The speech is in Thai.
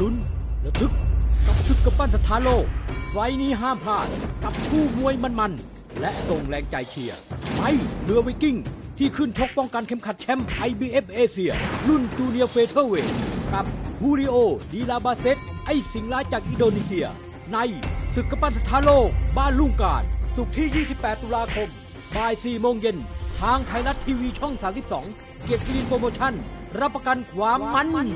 ลุ้นระทึกกับศึกกำปั้นสถานโลก ไฟนี้ห้ามพลาดกับคู่มวยมันๆ และส่งแรงใจเชียร์ไปเรือไวกิ้ง ที่ขึ้นชกป้องกันเข็มขัดแชมป์ IBF เอเชียรุ่นจูเนียร์เฟเธอร์เวทกับฮูริโอดีลาบาเซตไอสิงลร้ายจากอินโดนีเซีย ในศึกกำปั้นสถานโลก บ้านลุงการสุกที่ 28 ตุลาคมบ่าย 4 โมงเย็น ทางไทยรัฐทีวีช่อง 32 เกียรติกิรินโปรโมชั่น รับประกันความมัน